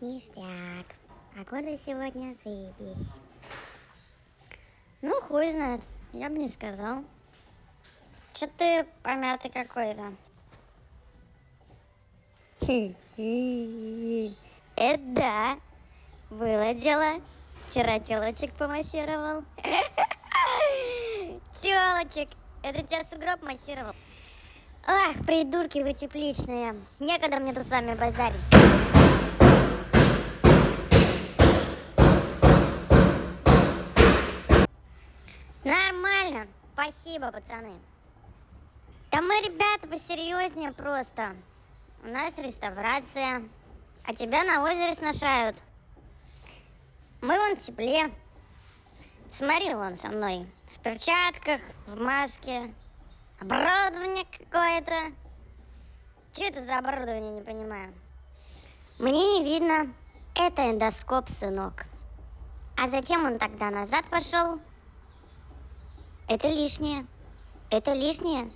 Ништяк. Погода сегодня заебись. Ну, хуй знает. Я бы не сказал. Че ты помятый какой-то? Это да. Было дело. Вчера телочек помассировал. Телочек. Это тебя сугроб массировал. Ах, придурки вы тепличные. Некогда мне тут с вами базарить. Нормально. Спасибо, пацаны. Да мы, ребята, посерьезнее просто. У нас реставрация, а тебя на озере сношают. Мы вон в тепле. Смотри вон со мной. В перчатках, в маске. Оборудование какое-то. Что это за оборудование, не понимаю. Мне не видно. Это эндоскоп, сынок. А зачем он тогда назад пошел? Это лишнее. Это лишнее.